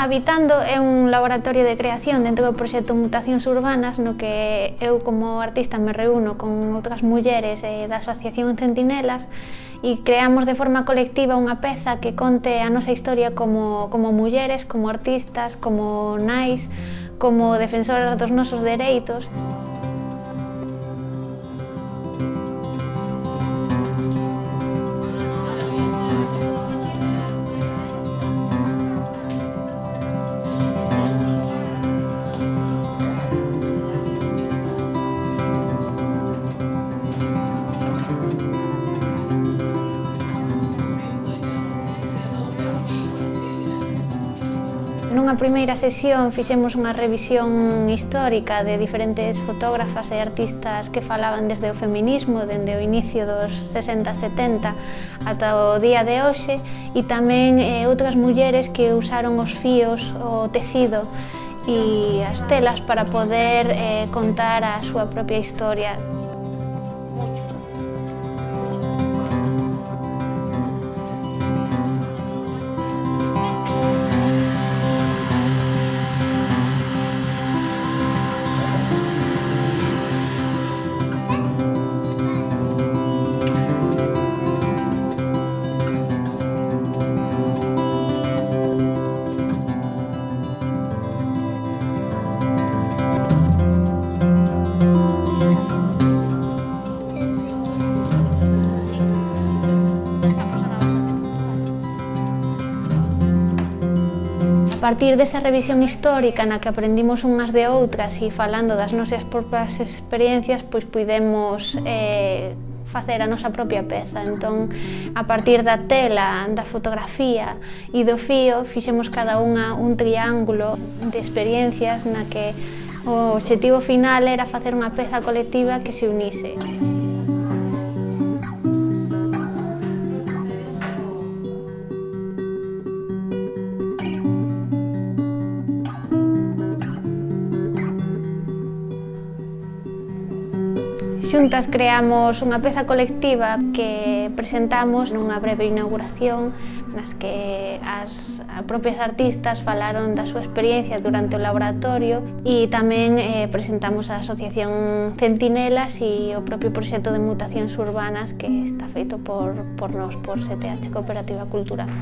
Habitando é un laboratorio de creación dentro do proxecto Mutacións Urbanas no que eu como artista me reúno con outras mulleres eh, da Asociación Centinelas e creamos de forma colectiva unha peza que conte a nosa historia como, como mulleres, como artistas, como nais, como defensoras dos nosos dereitos. Nunha primeira sesión fixemos unha revisión histórica de diferentes fotógrafas e artistas que falaban desde o feminismo, dende o inicio dos 60-70 ata o día de hoxe, e tamén eh, outras mulleres que usaron os fíos, o tecido, e as telas para poder eh, contar a súa propia historia. partir desa revisión histórica na que aprendimos unhas de outras e falando das nosas propias experiencias, pois puidemos eh, facer a nosa propia peza. Entón, a partir da tela, da fotografía e do fío, fixemos cada unha un triángulo de experiencias na que o objetivo final era facer unha peza colectiva que se unise. Xuntas creamos unha peza colectiva que presentamos nunha breve inauguración nas que as propias artistas falaron da súa experiencia durante o laboratorio e tamén eh, presentamos a Asociación Centinelas e o propio proxecto de mutacións urbanas que está feito por, por nós, por CTH Cooperativa Cultural.